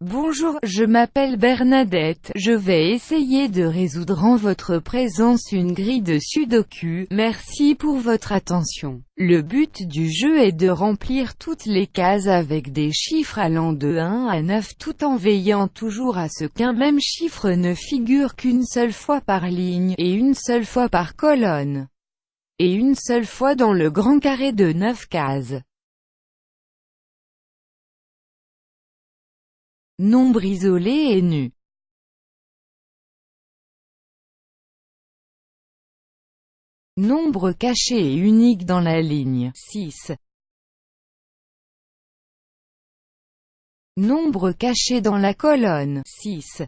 Bonjour, je m'appelle Bernadette, je vais essayer de résoudre en votre présence une grille de sudoku, merci pour votre attention. Le but du jeu est de remplir toutes les cases avec des chiffres allant de 1 à 9 tout en veillant toujours à ce qu'un même chiffre ne figure qu'une seule fois par ligne, et une seule fois par colonne, et une seule fois dans le grand carré de 9 cases. Nombre isolé et nu. Nombre caché et unique dans la ligne 6. Nombre caché dans la colonne 6.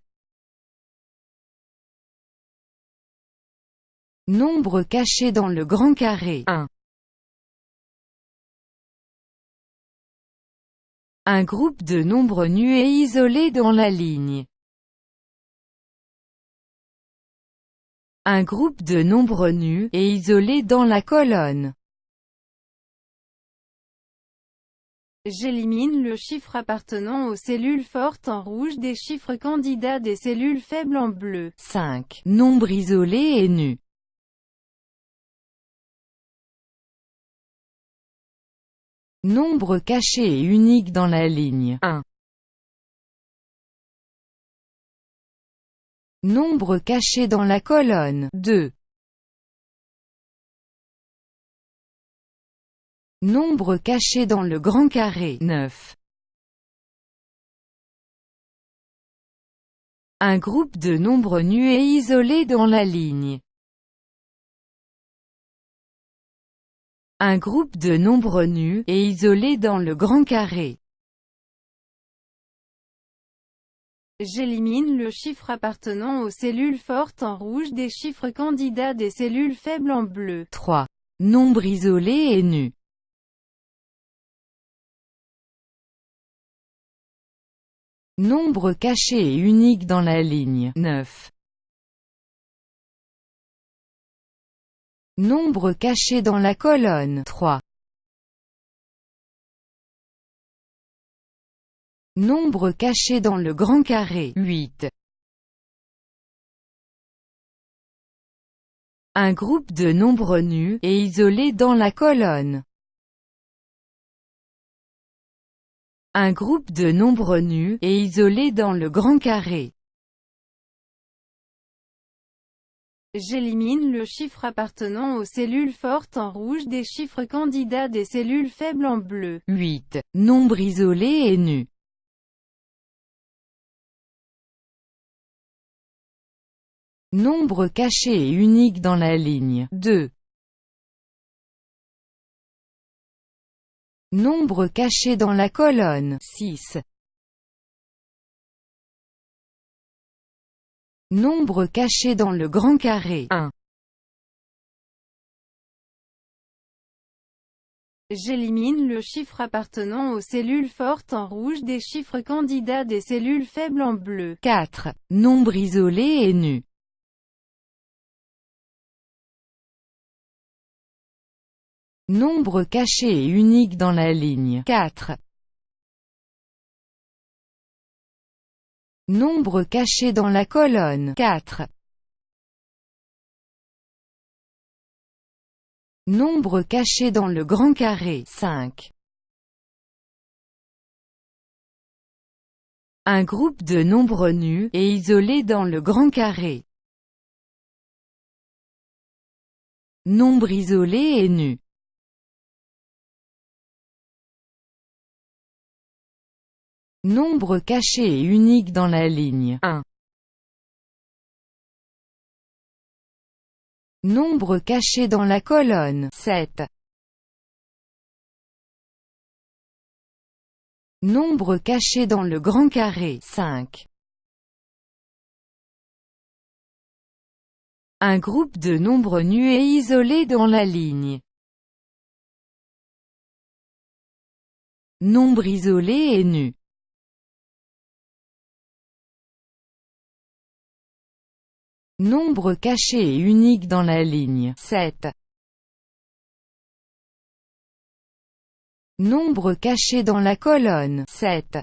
Nombre caché dans le grand carré 1. Un groupe de nombres nus et isolés dans la ligne. Un groupe de nombres nus et isolés dans la colonne. J'élimine le chiffre appartenant aux cellules fortes en rouge des chiffres candidats des cellules faibles en bleu. 5. Nombre isolé et nu. Nombre caché et unique dans la ligne 1. Nombre caché dans la colonne 2. Nombre caché dans le grand carré 9. Un groupe de nombres nus et isolés dans la ligne Un groupe de nombres nus, et isolés dans le grand carré. J'élimine le chiffre appartenant aux cellules fortes en rouge des chiffres candidats des cellules faibles en bleu. 3. Nombre isolé et nu. Nombre caché et unique dans la ligne 9. Nombre caché dans la colonne 3. Nombre caché dans le grand carré 8. Un groupe de nombres nus, et isolés dans la colonne. Un groupe de nombres nus, et isolés dans le grand carré. J'élimine le chiffre appartenant aux cellules fortes en rouge des chiffres candidats des cellules faibles en bleu. 8. Nombre isolé et nu. Nombre caché et unique dans la ligne 2. Nombre caché dans la colonne 6. Nombre caché dans le grand carré 1. J'élimine le chiffre appartenant aux cellules fortes en rouge des chiffres candidats des cellules faibles en bleu. 4. Nombre isolé et nu. Nombre caché et unique dans la ligne 4. Nombre caché dans la colonne 4. Nombre caché dans le grand carré 5. Un groupe de nombres nus, et isolés dans le grand carré. Nombre isolé et nu. Nombre caché et unique dans la ligne 1. Nombre caché dans la colonne 7. Nombre caché dans le grand carré 5. Un groupe de nombres nus et isolés dans la ligne. Nombre isolé et nu. Nombre caché et unique dans la ligne 7. Nombre caché dans la colonne 7.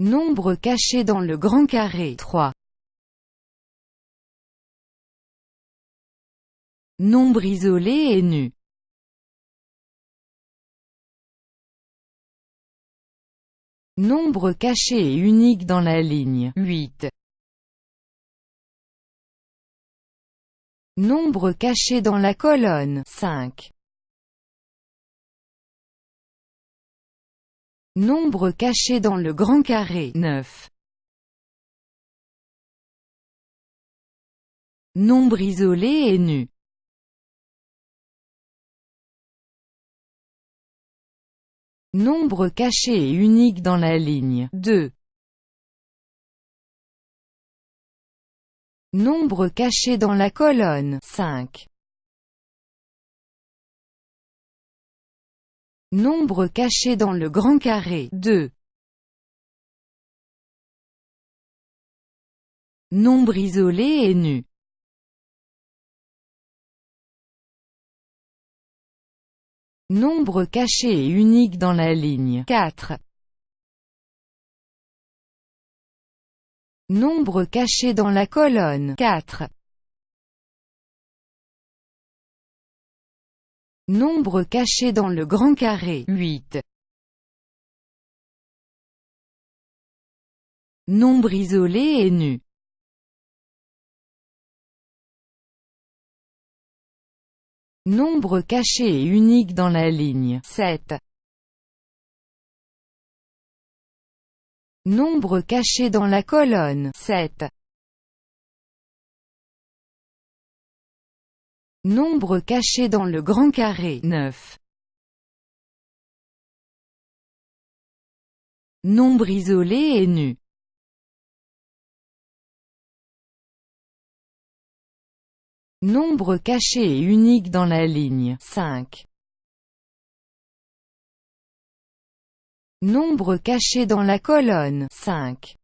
Nombre caché dans le grand carré 3. Nombre isolé et nu Nombre caché et unique dans la ligne 8. Nombre caché dans la colonne 5. Nombre caché dans le grand carré 9. Nombre isolé et nu. Nombre caché et unique dans la ligne 2. Nombre caché dans la colonne 5. Nombre caché dans le grand carré 2. Nombre isolé et nu. Nombre caché et unique dans la ligne 4. Nombre caché dans la colonne 4. Nombre caché dans le grand carré 8. Nombre isolé et nu. Nombre caché et unique dans la ligne 7. Nombre caché dans la colonne 7. Nombre caché dans le grand carré 9. Nombre isolé et nu. Nombre caché et unique dans la ligne 5. Nombre caché dans la colonne 5.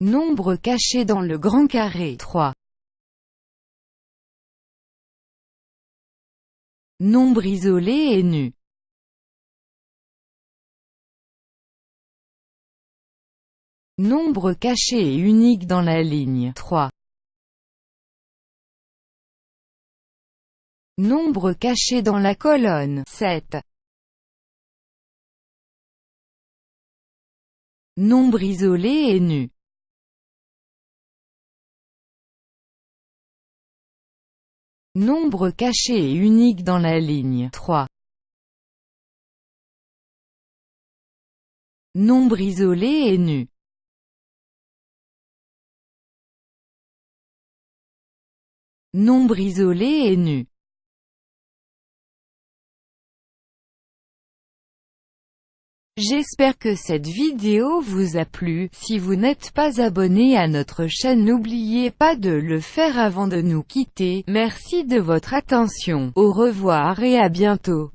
Nombre caché dans le grand carré 3. Nombre isolé et nu. Nombre caché et unique dans la ligne 3. Nombre caché dans la colonne 7. Nombre isolé et nu. Nombre caché et unique dans la ligne 3. Nombre isolé et nu. Nombre isolé et nu. J'espère que cette vidéo vous a plu, si vous n'êtes pas abonné à notre chaîne n'oubliez pas de le faire avant de nous quitter, merci de votre attention, au revoir et à bientôt.